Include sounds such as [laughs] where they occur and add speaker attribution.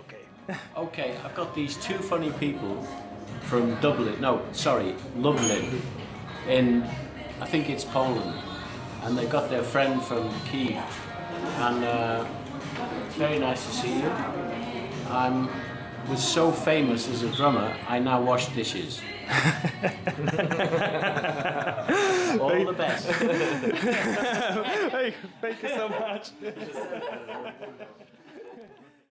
Speaker 1: Okay. [laughs]
Speaker 2: Okay, I've got these two funny people from Dublin, no, sorry, Lublin, in, I think it's Poland, and they got their friend from Kiev, and uh, it's very nice to see you. I was so famous as a drummer, I now wash dishes. [laughs] All the best.
Speaker 1: hey, thank you so much. [laughs]